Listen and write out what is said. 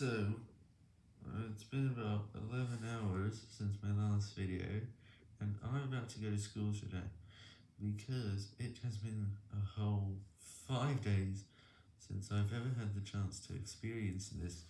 So, uh, it's been about 11 hours since my last video, and I'm about to go to school today, because it has been a whole 5 days since I've ever had the chance to experience this.